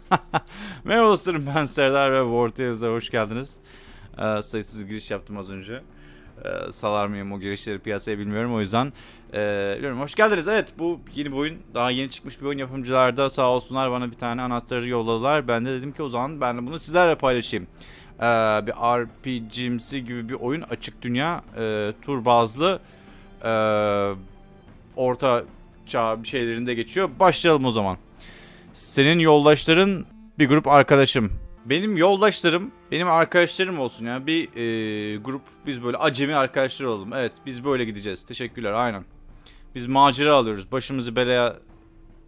Merhaba dostlarım ben Serdar ve Tales'e hoş geldiniz. Ee, sayısız giriş yaptım az önce. Ee, salar mıyım o girişleri piyasaya bilmiyorum o yüzden. Ee, bilmiyorum. Hoş geldiniz. Evet bu yeni bir oyun. Daha yeni çıkmış bir oyun yapımcılar da sağ olsunlar bana bir tane anahtarı yolladılar. Ben de dedim ki o zaman ben de bunu sizlerle paylaşayım. Ee, bir RPG'msi gibi bir oyun. Açık dünya. E, tur bazlı. E, orta çağ bir şeylerinde geçiyor. Başlayalım o zaman. Senin yoldaşların bir grup arkadaşım. Benim yoldaşlarım, benim arkadaşlarım olsun yani bir e, grup biz böyle acemi arkadaşlar olalım. Evet biz böyle gideceğiz. Teşekkürler aynen. Biz macera alıyoruz. Başımızı belaya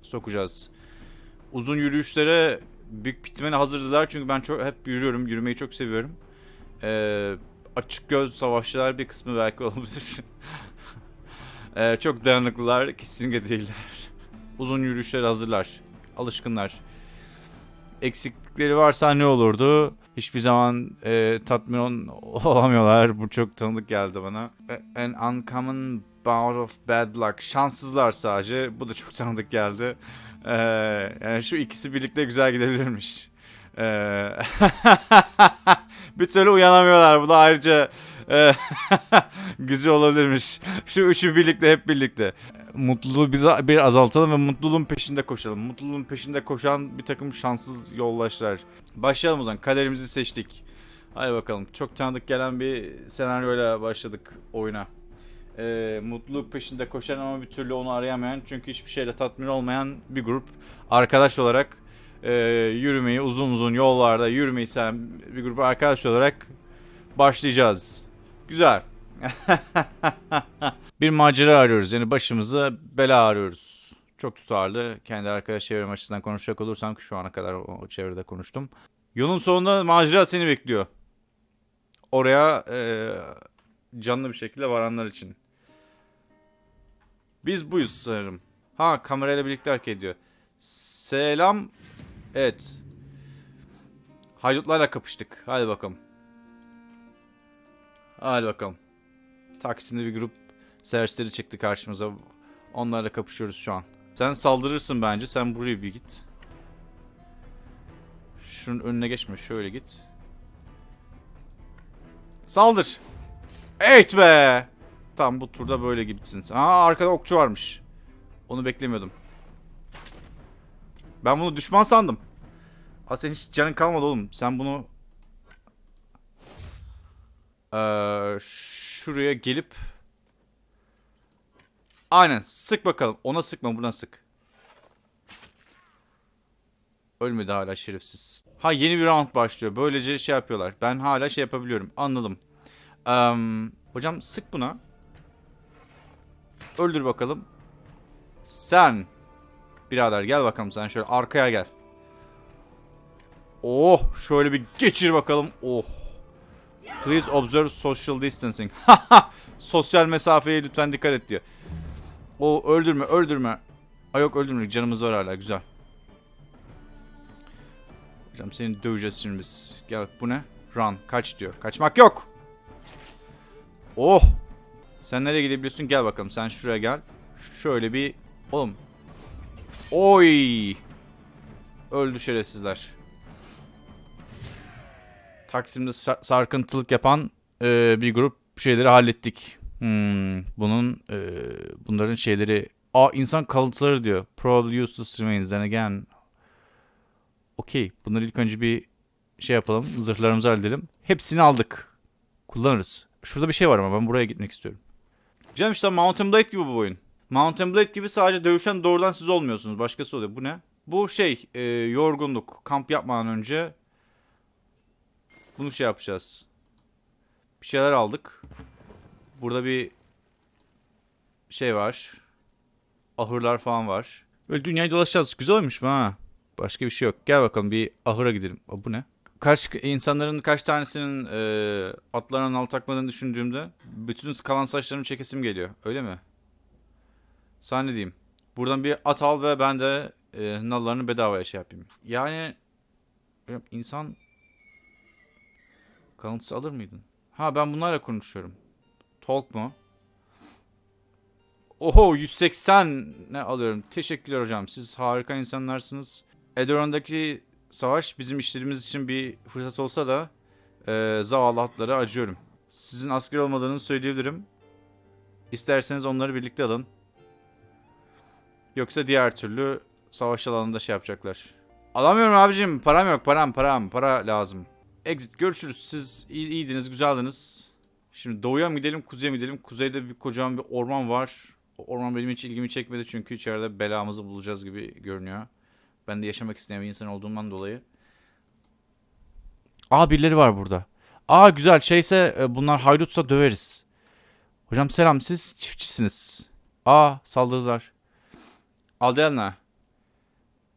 sokacağız. Uzun yürüyüşlere büyük bitmene hazırdılar çünkü ben çok hep yürüyorum. Yürümeyi çok seviyorum. E, açık göz savaşçılar bir kısmı belki olabilir. e, çok dayanıklılar kesinlikle değiller. Uzun yürüyüşlere hazırlar. Alışkınlar eksiklikleri varsa ne olurdu? Hiçbir zaman e, tatmin olamıyorlar. Bu çok tanıdık geldi bana. A- An uncommon bout of bad luck. Şanssızlar sadece. Bu da çok tanıdık geldi. E, yani şu ikisi birlikte güzel gidebilirmiş. E, bir türlü uyanamıyorlar. Bu da ayrıca e, güzel olabilirmiş. Şu üçü birlikte hep birlikte mutluluğu bize bir azaltalım ve mutluluğun peşinde koşalım. Mutluluğun peşinde koşan bir takım şanssız yoldaşlar. Başlayalım o zaman. Kaderimizi seçtik. Hadi bakalım. Çok tanıdık gelen bir senaryoyla başladık oyuna. Ee, mutluluk peşinde koşan ama bir türlü onu arayamayan çünkü hiçbir şeyle tatmin olmayan bir grup arkadaş olarak e, yürümeyi uzun uzun yollarda yürümeyi seven bir grup arkadaş olarak başlayacağız. Güzel. bir macera arıyoruz. Yani başımıza bela arıyoruz. Çok tutarlı. Kendi arkadaş çevrem açısından konuşacak olursam ki şu ana kadar o, çevrede konuştum. Yolun sonunda macera seni bekliyor. Oraya e, canlı bir şekilde varanlar için. Biz buyuz sanırım. Ha kamerayla birlikte hareket ediyor. Selam. Evet. Haydutlarla kapıştık. Hadi bakalım. Hadi bakalım. Taksim'de bir grup serseri çıktı karşımıza. Onlarla kapışıyoruz şu an. Sen saldırırsın bence. Sen buraya bir git. Şunun önüne geçme. Şöyle git. Saldır. Evet be. Tamam bu turda böyle gitsin. Aa arkada okçu varmış. Onu beklemiyordum. Ben bunu düşman sandım. Aa senin hiç canın kalmadı oğlum. Sen bunu... Ee, şuraya gelip... Aynen sık bakalım. Ona sıkma buna sık. Ölmedi hala şerefsiz. Ha yeni bir round başlıyor. Böylece şey yapıyorlar. Ben hala şey yapabiliyorum. Anladım. Eee, hocam sık buna. Öldür bakalım. Sen. Birader gel bakalım sen şöyle arkaya gel. Oh şöyle bir geçir bakalım. Oh. Please observe social distancing. Sosyal mesafeye lütfen dikkat et diyor. O öldürme öldürme. Ay yok öldürme canımız var hala güzel. Hocam seni döveceğiz şimdi biz. Gel bu ne? Run kaç diyor. Kaçmak yok. Oh. Sen nereye gidebiliyorsun? Gel bakalım sen şuraya gel. Şöyle bir oğlum. Oy. Öldü şerefsizler. Taksim'de sa- sarkıntılık yapan e, bir grup şeyleri hallettik. Hmm, bunun e, bunların şeyleri Aa insan kalıntıları diyor. Probably useless remains then again. Okey. Bunları ilk önce bir şey yapalım. Zırhlarımızı halledelim. Hepsini aldık. Kullanırız. Şurada bir şey var ama ben buraya gitmek istiyorum. Canım işte Mountain Blade gibi bu oyun. Mountain Blade gibi sadece dövüşen doğrudan siz olmuyorsunuz. Başkası oluyor. Bu ne? Bu şey e, yorgunluk. Kamp yapmadan önce bunu şey yapacağız. Bir şeyler aldık. Burada bir şey var. Ahırlar falan var. Böyle dünyayı dolaşacağız. Güzel olmuş mu ha? Başka bir şey yok. Gel bakalım bir ahıra gidelim. Aa, bu ne? Kaç insanların kaç tanesinin e, atlarına nal takmadığını düşündüğümde bütün kalan saçlarımı çekesim geliyor. Öyle mi? Sana ne diyeyim? Buradan bir at al ve ben de e, nallarını bedavaya şey yapayım. Yani insan kalıntısı alır mıydın? Ha ben bunlarla konuşuyorum. Talk mu? Oho 180 ne alıyorum. Teşekkürler hocam. Siz harika insanlarsınız. Edoran'daki savaş bizim işlerimiz için bir fırsat olsa da e, zavallı hatlara acıyorum. Sizin asker olmadığını söyleyebilirim. İsterseniz onları birlikte alın. Yoksa diğer türlü savaş alanında şey yapacaklar. Alamıyorum abicim. Param yok. Param param. Para lazım. Exit görüşürüz. Siz iyi, iyiydiniz. Güzeldiniz. Şimdi doğuya mı gidelim kuzeye mi gidelim? Kuzeyde bir kocaman bir orman var. O orman benim hiç ilgimi çekmedi çünkü içeride belamızı bulacağız gibi görünüyor. Ben de yaşamak isteyen bir insan olduğumdan dolayı. Aa birileri var burada. Aa güzel şeyse e, bunlar haydutsa döveriz. Hocam selam siz çiftçisiniz. Aa saldırdılar. Aldeana.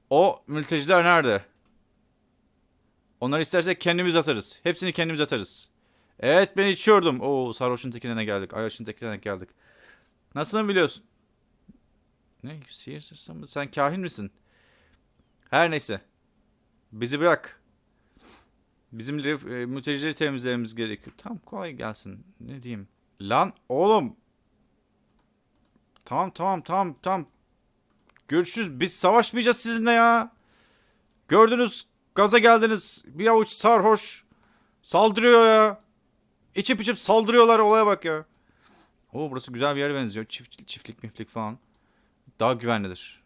O mülteciler nerede? Onları istersek kendimiz atarız. Hepsini kendimiz atarız. Evet ben içiyordum. Oo sarhoşun tekine geldik. Ayaşın tekine geldik. Nasıl biliyorsun? Ne? Mı? Sen kahin misin? Her neyse. Bizi bırak. Bizim e, mültecileri temizlememiz gerekiyor. Tamam kolay gelsin. Ne diyeyim? Lan oğlum. Tamam tamam tamam tamam. Görüşürüz. Biz savaşmayacağız sizinle ya. Gördünüz. Gaza geldiniz. Bir avuç sarhoş. Saldırıyor ya. İçip içip saldırıyorlar. Olaya bak ya. Oo burası güzel bir yere benziyor. Çift, çiftlik miflik falan. Daha güvenlidir.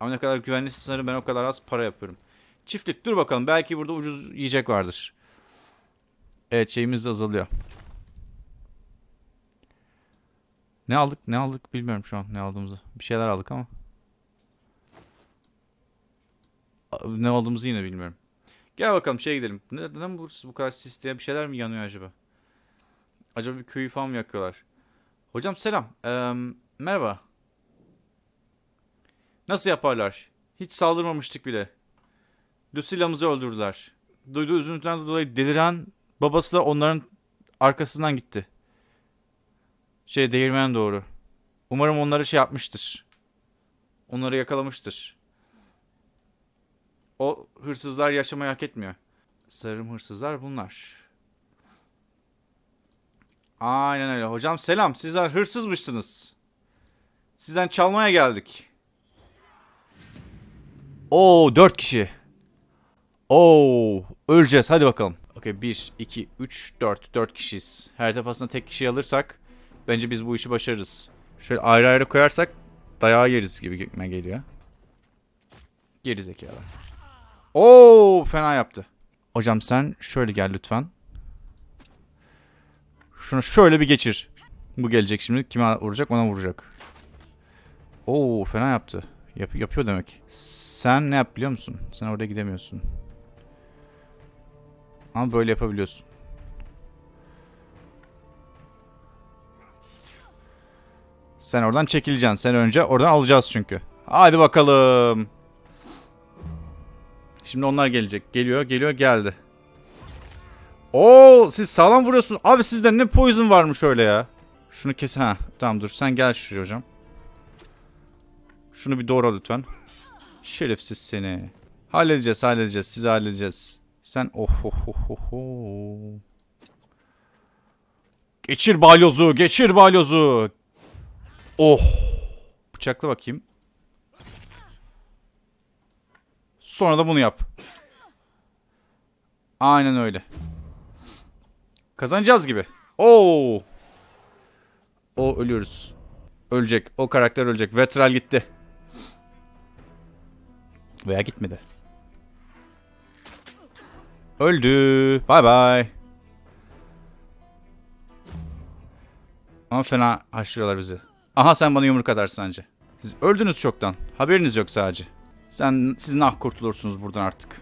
Ama ne kadar güvenliyse sanırım ben o kadar az para yapıyorum. Çiftlik dur bakalım. Belki burada ucuz yiyecek vardır. Evet şeyimiz de azalıyor. Ne aldık? Ne aldık bilmiyorum şu an ne aldığımızı. Bir şeyler aldık ama. Ne aldığımızı yine bilmiyorum. Gel bakalım şeye gidelim. Neden burası bu kadar sisli bir şeyler mi yanıyor acaba? Acaba bir köyü falan mı yakıyorlar? Hocam selam. Ee, merhaba. Nasıl yaparlar? Hiç saldırmamıştık bile. Lucilla'mızı öldürdüler. Duyduğu üzüntüden dolayı deliren babası da onların arkasından gitti. Şey değirmen doğru. Umarım onları şey yapmıştır. Onları yakalamıştır. O hırsızlar yaşamayı hak etmiyor. Sarım hırsızlar bunlar. Aynen öyle. Hocam selam. Sizler hırsızmışsınız. Sizden çalmaya geldik. Oo dört kişi. Oo öleceğiz. Hadi bakalım. Okey 1, 2, 3, 4. 4 kişiyiz. Her defasında tek kişi alırsak bence biz bu işi başarırız. Şöyle ayrı ayrı koyarsak dayağı yeriz gibi gitme geliyor. Geri zekalı. Oo fena yaptı. Hocam sen şöyle gel lütfen. Şunu şöyle bir geçir. Bu gelecek şimdi. Kime vuracak? Ona vuracak. Oo fena yaptı. Yap yapıyor demek. Sen ne yap biliyor musun? Sen oraya gidemiyorsun. Ama böyle yapabiliyorsun. Sen oradan çekileceksin. Sen önce oradan alacağız çünkü. Hadi bakalım. Şimdi onlar gelecek. Geliyor, geliyor, geldi. Oo, siz sağlam vuruyorsun. Abi sizde ne poison varmış öyle ya. Şunu kes. Ha, tamam dur. Sen gel şuraya hocam. Şunu bir doğra lütfen. Şerefsiz seni. Halledeceğiz, halledeceğiz. Sizi halledeceğiz. Sen oh oh oh oh. oh. Geçir balyozu, geçir balyozu. Oh. Bıçakla bakayım. Sonra da bunu yap. Aynen öyle. Kazanacağız gibi. Oo. O ölüyoruz. Ölecek. O karakter ölecek. Vetral gitti. Veya gitmedi. Öldü. Bay bay. Ama fena haşlıyorlar bizi. Aha sen bana yumruk atarsın anca. Siz öldünüz çoktan. Haberiniz yok sadece. Sen siz nah kurtulursunuz buradan artık.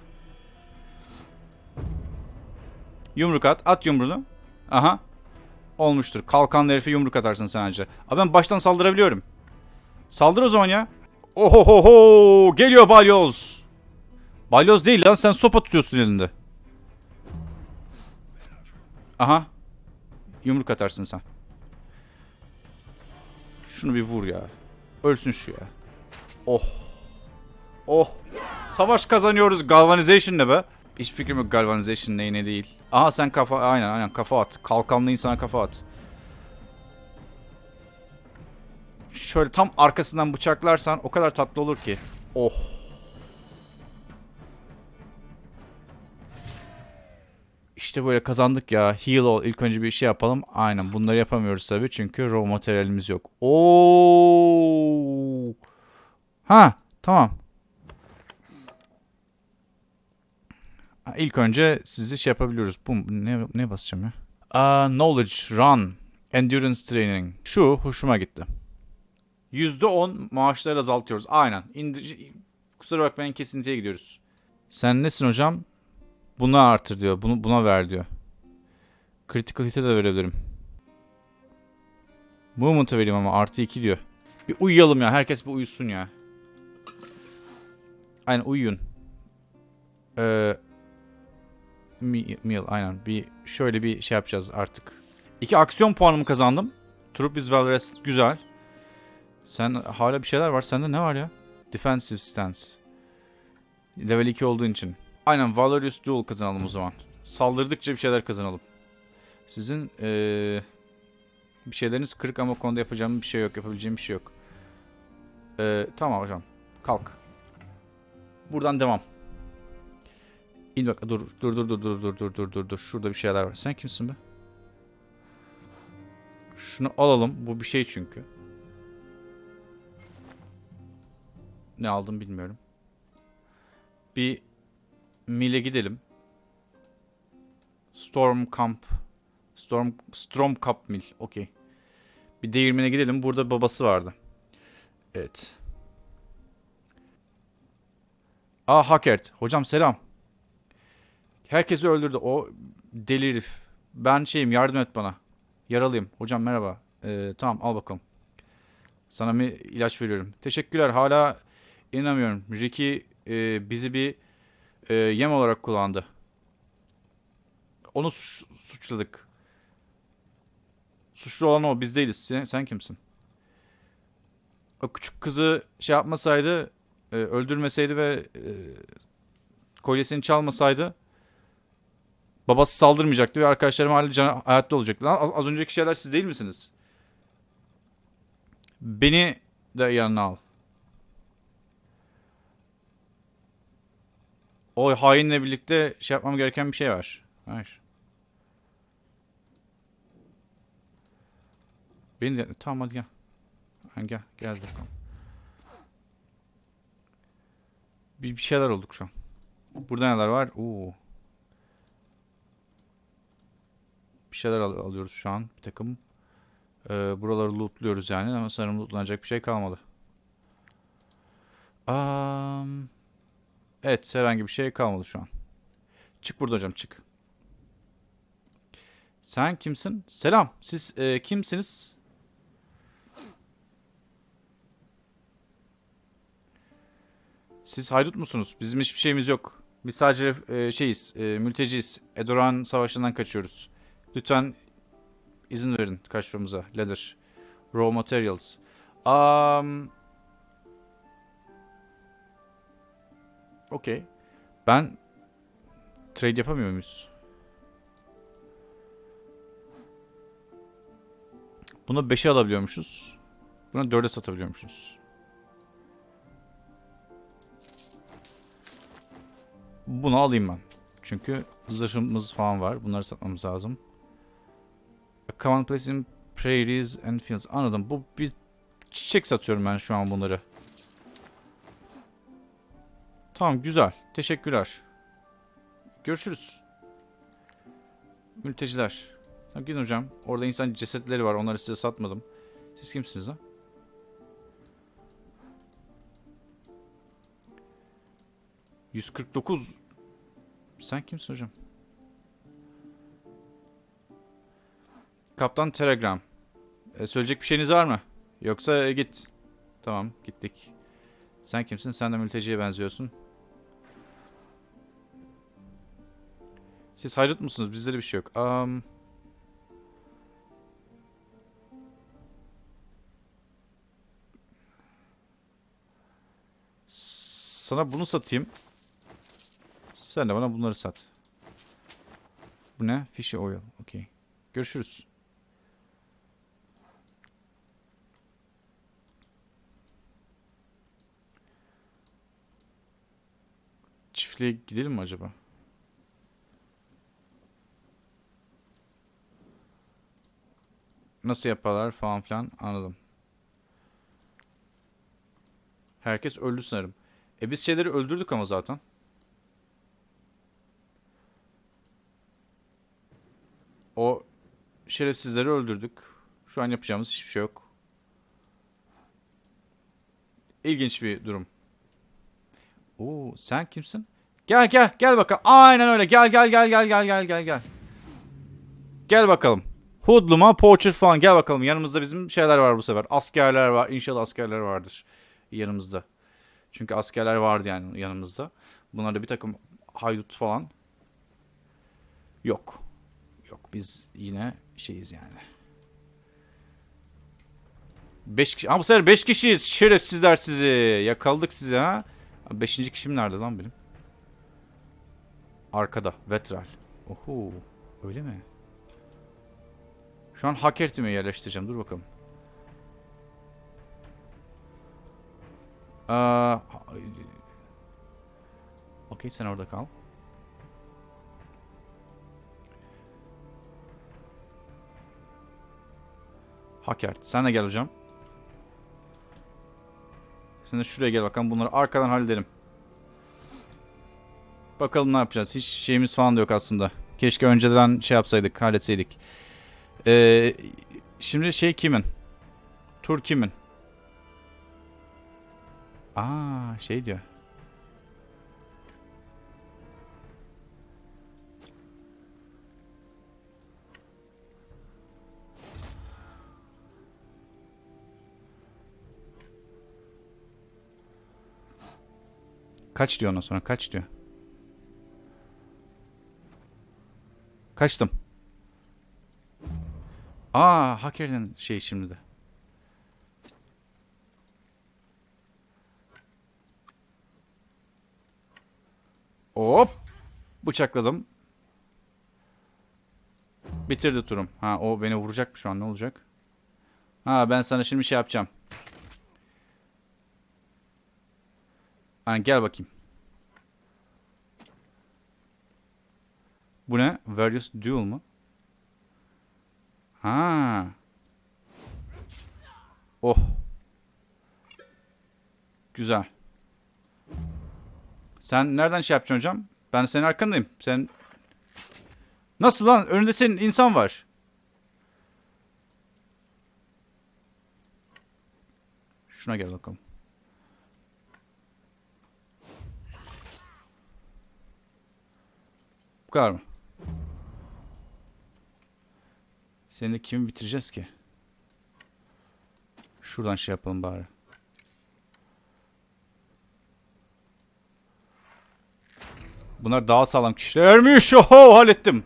Yumruk at. At yumruğunu. Aha. Olmuştur. Kalkanlı herife yumruk atarsın sen anca. Abi ben baştan saldırabiliyorum. Saldır o zaman ya. Ohohoho. Geliyor balyoz. Balyoz değil lan sen sopa tutuyorsun elinde. Aha. Yumruk atarsın sen. Şunu bir vur ya. Ölsün şu ya. Oh. Oh. Savaş kazanıyoruz. Galvanization ne be? Hiç fikrim yok galvanization ne ne değil. Aha sen kafa aynen aynen kafa at. Kalkanlı insana kafa at. Şöyle tam arkasından bıçaklarsan o kadar tatlı olur ki. Oh. İşte böyle kazandık ya. Heal ol. İlk önce bir şey yapalım. Aynen bunları yapamıyoruz tabii çünkü raw materyalimiz yok. Oo. Ha tamam. Ha, İlk önce sizi şey yapabiliyoruz. Bu ne, ne basacağım ya? Aa, knowledge, run, endurance training. Şu hoşuma gitti. %10 maaşları azaltıyoruz. Aynen. İndir Kusura bakmayın kesintiye gidiyoruz. Sen nesin hocam? Buna artır diyor. Bunu buna ver diyor. Critical hit'e de verebilirim. Movement'a vereyim ama artı 2 diyor. Bir uyuyalım ya. Herkes bir uyusun ya. Aynen uyuyun. Ee, meal aynen. Bir şöyle bir şey yapacağız artık. İki aksiyon puanımı kazandım. Troop is well rested. Güzel. Sen hala bir şeyler var. Sende ne var ya? Defensive stance. Level 2 olduğun için. Aynen Valorius Duel kazanalım o zaman. Saldırdıkça bir şeyler kazanalım. Sizin ee, bir şeyleriniz kırık ama konuda yapacağım bir şey yok. Yapabileceğim bir şey yok. Ee, tamam hocam. Kalk. Buradan devam. İn bak. Dur dur dur dur dur dur dur dur dur dur. Şurada bir şeyler var. Sen kimsin be? Şunu alalım. Bu bir şey çünkü. Ne aldım bilmiyorum. Bir Mill'e gidelim. Storm Camp. Storm Storm Cup Mill. Okey. Bir değirmene gidelim. Burada babası vardı. Evet. Aa Hackert. Hocam selam. Herkesi öldürdü. O deli herif. Ben şeyim yardım et bana. Yaralıyım. Hocam merhaba. Ee, tamam al bakalım. Sana bir ilaç veriyorum. Teşekkürler. Hala inanamıyorum. Ricky e, bizi bir e, yem olarak kullandı. Onu suç- suçladık. Suçlu olan o. Biz değiliz. Sen, sen kimsin? O küçük kızı şey yapmasaydı, e, öldürmeseydi ve e, kolyesini çalmasaydı babası saldırmayacaktı ve arkadaşlarım hala can- hayatta olacaktı. Lan Az, az önceki şeyler siz değil misiniz? Beni de yanına al. O hainle birlikte şey yapmam gereken bir şey var. Hayır. Beni de... Tamam hadi gel. Gel. Gel bakalım. Bir, bir şeyler olduk şu an. Burada neler var? Oo. Bir şeyler al- alıyoruz şu an. Bir takım. Ee, buraları lootluyoruz yani ama sanırım lootlanacak bir şey kalmadı. Am, evet herhangi bir şey kalmadı şu an. Çık burada hocam çık. Sen kimsin? Selam. Siz e, kimsiniz? Siz haydut musunuz? Bizim hiçbir şeyimiz yok. Biz sadece e, şeyiz, e, mülteciyiz. Edoran savaşından kaçıyoruz. Lütfen izin verin kaçmamıza. Leather. Raw materials. Um, Okey. Ben trade yapamıyor muyuz? Bunu 5'e alabiliyormuşuz. Bunu 4'e satabiliyormuşuz. Bunu alayım ben. Çünkü zırhımız falan var. Bunları satmamız lazım. A common place in prairies and fields. Anladım. Bu bir çiçek satıyorum ben şu an bunları. Tamam güzel. Teşekkürler. Görüşürüz. Mülteciler. Tamam, gidin hocam. Orada insan cesetleri var. Onları size satmadım. Siz kimsiniz lan? ...149... Sen kimsin hocam? Kaptan Telegram. E, söyleyecek bir şeyiniz var mı? Yoksa e, git. Tamam gittik. Sen kimsin? Sen de mülteciye benziyorsun. Siz haydut musunuz? Bizde de bir şey yok. Am, sana bunu satayım. Sen de bana bunları sat. Bu ne? Fishy oil. Okey. Görüşürüz. Çiftliğe gidelim mi acaba? Nasıl yaparlar falan filan anladım. Herkes öldü sanırım. E biz şeyleri öldürdük ama zaten. O şerefsizleri öldürdük. Şu an yapacağımız hiçbir şey yok. İlginç bir durum. Oo, sen kimsin? Gel gel gel bakalım. Aynen öyle. Gel gel gel gel gel gel gel gel. Gel bakalım. Hoodluma, poacher falan gel bakalım. Yanımızda bizim şeyler var bu sefer. Askerler var. İnşallah askerler vardır yanımızda. Çünkü askerler vardı yani yanımızda. Bunlarda bir takım haydut falan yok. Yok biz yine şeyiz yani. 5 kişi. Ha bu sefer 5 kişiyiz. Şerefsizler sizi. Yakaladık sizi ha. 5. kişim nerede lan benim? Arkada. Vetral. Oho. Öyle mi? Şu an Hakertime yerleştireceğim. Dur bakalım. Aa, Okey sen orada kal. Hakert sen de gel hocam. De şuraya gel bakalım bunları arkadan halledelim. Bakalım ne yapacağız. Hiç şeyimiz falan da yok aslında. Keşke önceden şey yapsaydık, halletseydik. Ee, şimdi şey kimin? Tur kimin? Aa şey diyor. Kaç diyor ondan sonra kaç diyor. Kaçtım. Aa hacker'ın şey şimdi de. Hop. Bıçakladım. Bitirdi turum. Ha o beni vuracak mı şu an ne olacak? Ha ben sana şimdi şey yapacağım. Ha, gel bakayım. Bu ne? Various Duel mu? Ha. Oh. Güzel. Sen nereden şey yapacaksın hocam? Ben senin arkandayım. Sen Nasıl lan? Önünde senin insan var. Şuna gel bakalım. Bu kadar mı? Seni de kimi bitireceğiz ki? Şuradan şey yapalım bari. Bunlar daha sağlam kişilermiş. Oho hallettim.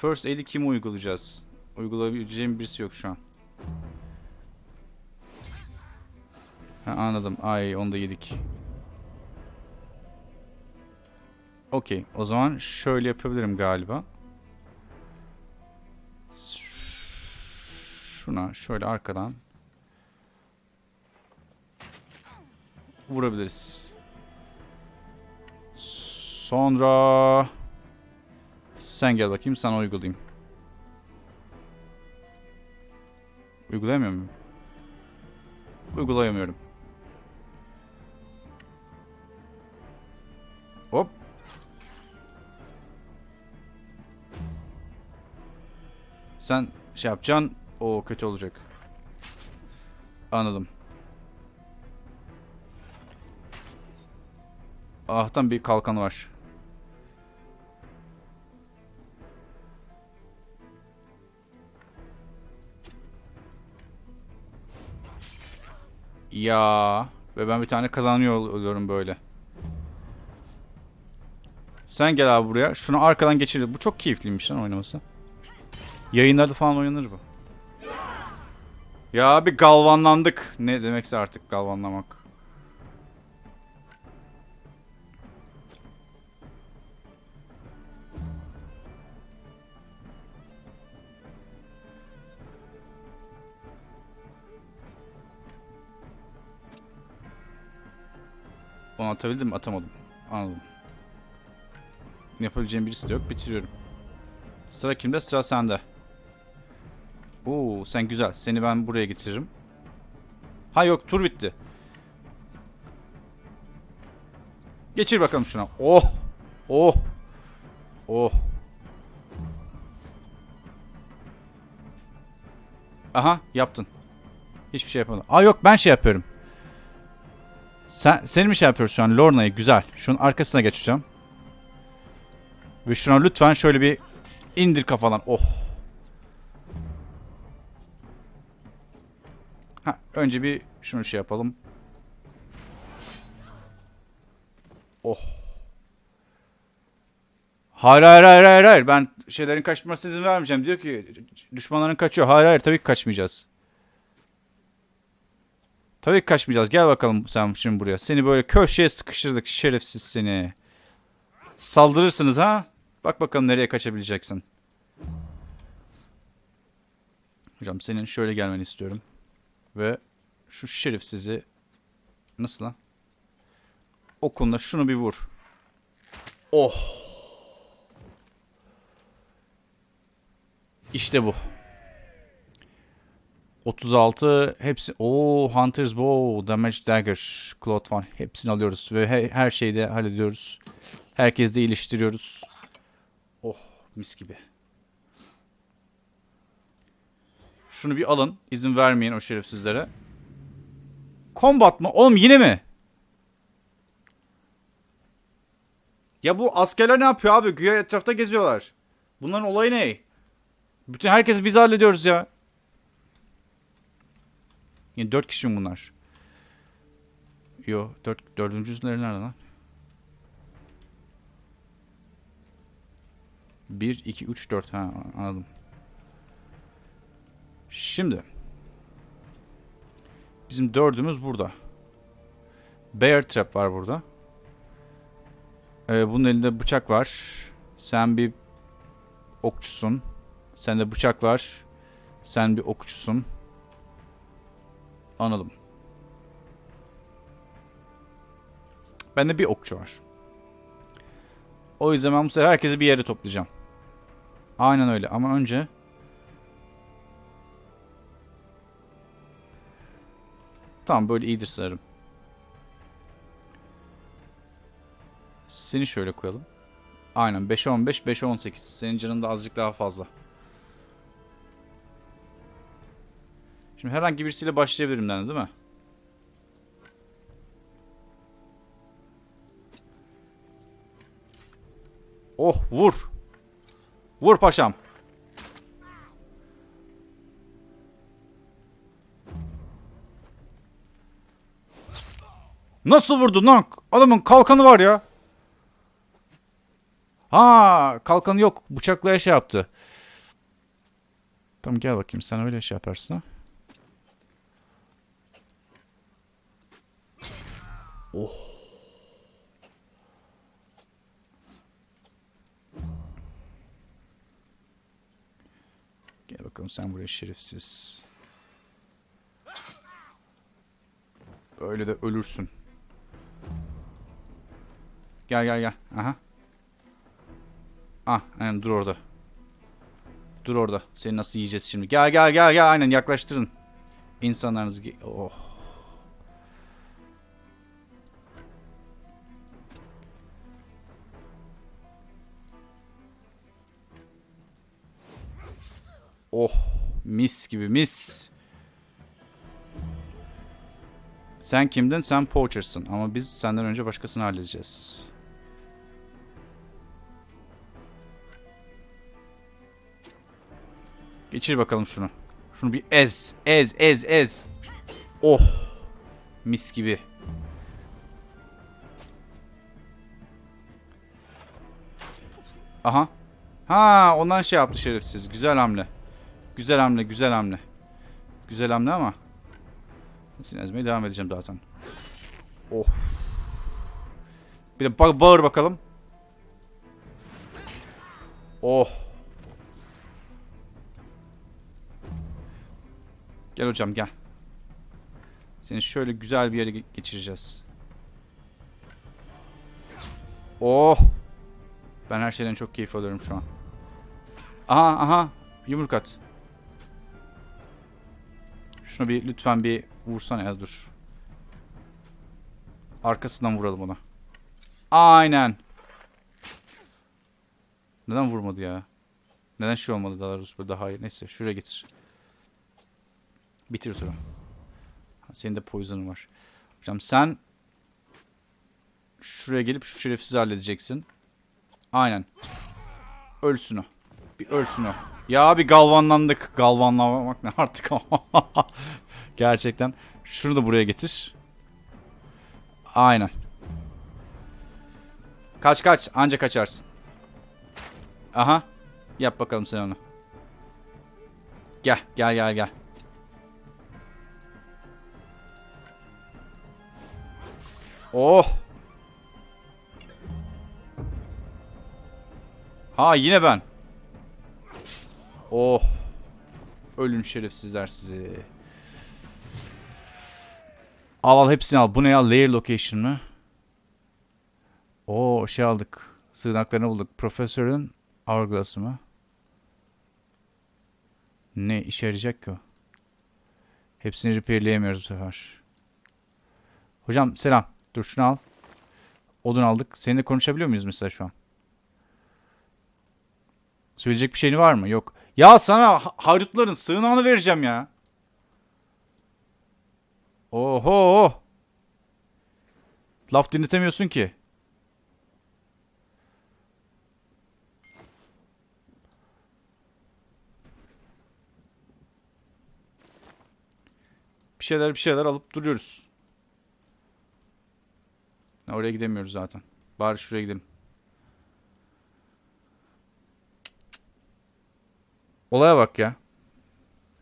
First aid'i kim uygulayacağız? Uygulayabileceğim birisi yok şu an. Ha, anladım. Ay onu da yedik. Okey. O zaman şöyle yapabilirim galiba. Şuna şöyle arkadan vurabiliriz. Sonra sen gel bakayım sana uygulayayım. Uygulayamıyor muyum? Uygulayamıyorum. Hop. Sen şey yapacaksın. O kötü olacak. Anladım. Ahtan bir kalkan var. Ya ve ben bir tane kazanıyor oluyorum böyle. Sen gel abi buraya. Şunu arkadan geçir. Bu çok keyifliymiş lan oynaması. Yayınlarda falan oynanır bu. Ya bir galvanlandık. Ne demekse artık galvanlamak. Onu atabildim mi? Atamadım. Anladım. Yapabileceğim birisi de yok. Bitiriyorum. Sıra kimde? Sıra sende. Oo sen güzel. Seni ben buraya getiririm. Ha yok tur bitti. Geçir bakalım şuna. Oh. Oh. Oh. Aha yaptın. Hiçbir şey yapmadın. Aa yok ben şey yapıyorum. Sen, seni mi şey yapıyoruz şu an? Lorna'yı güzel. Şunun arkasına geçeceğim. Ve şuna lütfen şöyle bir indir kafadan. Oh. Ha, önce bir şunu şey yapalım. Oh. Hayır hayır hayır hayır hayır. Ben şeylerin kaçmasına izin vermeyeceğim. Diyor ki düşmanların kaçıyor. Hayır hayır tabii ki kaçmayacağız. Tabii ki kaçmayacağız. Gel bakalım sen şimdi buraya. Seni böyle köşeye sıkıştırdık şerefsiz seni. Saldırırsınız ha? Bak bakalım nereye kaçabileceksin. Hocam senin şöyle gelmeni istiyorum. Ve şu şerefsizi nasıl lan? Okunla şunu bir vur. Oh. İşte bu. 36 hepsi o Hunter's Bow, Damage Dagger, Cloth One hepsini alıyoruz ve her, her şeyi de hallediyoruz. Herkes de iyileştiriyoruz. Oh mis gibi. Şunu bir alın. izin vermeyin o şerefsizlere. Combat mı? Oğlum yine mi? Ya bu askerler ne yapıyor abi? Güya etrafta geziyorlar. Bunların olayı ne? Bütün herkesi biz hallediyoruz ya. Yani dört kişi mi bunlar? Yo, dört, dördüncüsleri nerede lan? Bir, iki, üç, dört. Ha, anladım. Şimdi. Bizim dördümüz burada. Bear Trap var burada. Ee, bunun elinde bıçak var. Sen bir okçusun. Sende bıçak var. Sen bir okçusun. Anladım. Bende bir okçu var. O yüzden ben bu sefer herkesi bir yere toplayacağım. Aynen öyle ama önce... Tamam böyle iyidir sanırım. Seni şöyle koyalım. Aynen 5'e 15, 5'e 18. Senin canın da azıcık daha fazla. Şimdi herhangi birisiyle başlayabilirim yani değil mi? Oh vur. Vur paşam. Nasıl vurdun lan? Adamın kalkanı var ya. Ha, kalkanı yok. Bıçakla şey yaptı. Tamam gel bakayım sen öyle şey yaparsın ha. Oh. Gel bakalım sen buraya şerefsiz. Böyle de ölürsün. Gel gel gel. Aha. Ah aynen dur orada. Dur orada. Seni nasıl yiyeceğiz şimdi? Gel gel gel gel aynen yaklaştırın. İnsanlarınızı. Oh. Oh mis gibi mis. Sen kimdin? Sen Poacher'sın. Ama biz senden önce başkasını halledeceğiz. Geçir bakalım şunu. Şunu bir ez. Ez ez ez. Oh. Mis gibi. Aha. Ha ondan şey yaptı şerefsiz. Güzel hamle. Güzel hamle, güzel hamle. Güzel hamle ama. Seni ezmeye devam edeceğim zaten. Oh. Bir de ba bağır bakalım. Oh. Gel hocam gel. Seni şöyle güzel bir yere geçireceğiz. Oh. Ben her şeyden çok keyif alıyorum şu an. Aha aha. Yumruk at. Şuna bir lütfen bir vursana ya dur. Arkasından vuralım ona. Aynen. Neden vurmadı ya? Neden şey olmadı daha böyle daha iyi. Neyse şuraya getir. Bitir. Ha, Senin de poison'un var. Hocam sen şuraya gelip şu şerefsizi halledeceksin. Aynen. Ölsün o. Bir ölsün o. Ya bir galvanlandık. Galvanlamak ne artık. Gerçekten. Şunu da buraya getir. Aynen. Kaç kaç. Anca kaçarsın. Aha. Yap bakalım sen onu. Gel gel gel gel. Oh. Ha yine ben. Oh. Ölün şerefsizler sizi. Al al hepsini al. Bu ne ya? Layer location mı? Oo şey aldık. Sığınaklarını bulduk. Profesörün hourglass'ı mı? Ne işe yarayacak ki o? Hepsini repairleyemiyoruz bu sefer. Hocam selam. Dur şunu al. Odun aldık. Seninle konuşabiliyor muyuz mesela şu an? Söyleyecek bir şeyin var mı? Yok. Ya sana ha- haydutların sığınağını vereceğim ya. Oho. Laf dinletemiyorsun ki. Bir şeyler bir şeyler alıp duruyoruz. Oraya gidemiyoruz zaten. Bari şuraya gidelim. Olaya bak ya.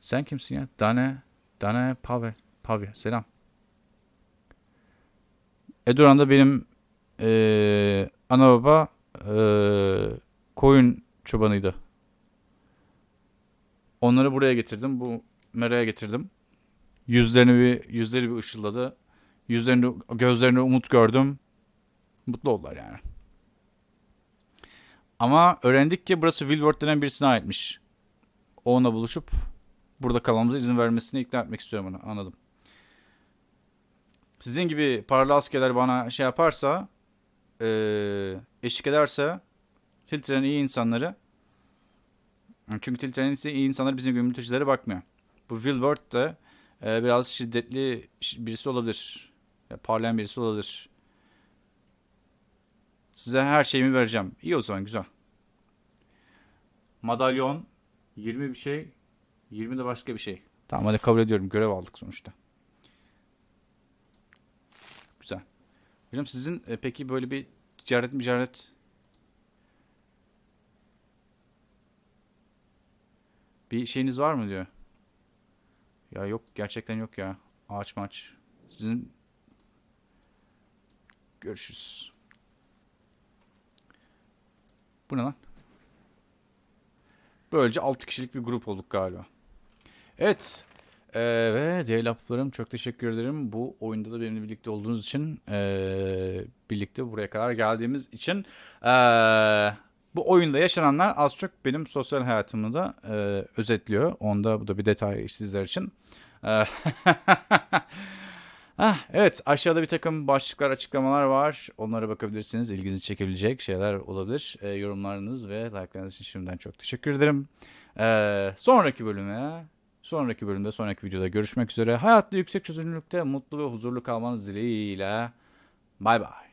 Sen kimsin ya? Dane, Dane Pavel. Pavel. Selam. Eduran da benim eee ana baba eee, koyun çobanıydı. Onları buraya getirdim. Bu meraya getirdim. Yüzlerini bir yüzleri bir ışıldadı. Yüzlerinde gözlerinde umut gördüm. Mutlu oldular yani. Ama öğrendik ki burası Wilbert denen birisine aitmiş. O Onunla buluşup burada kalmamıza izin vermesini ikna etmek istiyorum onu. Anladım. Sizin gibi paralı askerler bana şey yaparsa, eee, eşlik ederse Tiltre'nin iyi insanları çünkü Tiltre'nin iyi insanları bizim gibi mültecilere bakmıyor. Bu Wilbert de eee, biraz şiddetli birisi olabilir. Ya, parlayan birisi olabilir. Size her şeyimi vereceğim. İyi o zaman güzel. Madalyon 20 bir şey 20 de başka bir şey. Tamam hadi kabul ediyorum. Görev aldık sonuçta. Güzel. Hocam sizin e, peki böyle bir ticaret ticaret bir şeyiniz var mı diyor. Ya yok gerçekten yok ya. Ağaç maç. Sizin görüşürüz. Bu ne lan? Böylece 6 kişilik bir grup olduk galiba. Evet. Ee, ve Deylaplarım çok teşekkür ederim. Bu oyunda da benimle birlikte olduğunuz için ee, birlikte buraya kadar geldiğimiz için ee, bu oyunda yaşananlar az çok benim sosyal hayatımı da ee, özetliyor. Onda bu da bir detay sizler için. Ah, evet aşağıda bir takım başlıklar açıklamalar var. Onlara bakabilirsiniz. İlginizi çekebilecek şeyler olabilir. Ee, yorumlarınız ve like'larınız için şimdiden çok teşekkür ederim. Ee, sonraki bölüme, sonraki bölümde, sonraki videoda görüşmek üzere. Hayatta yüksek çözünürlükte mutlu ve huzurlu kalmanız dileğiyle. Bay bay.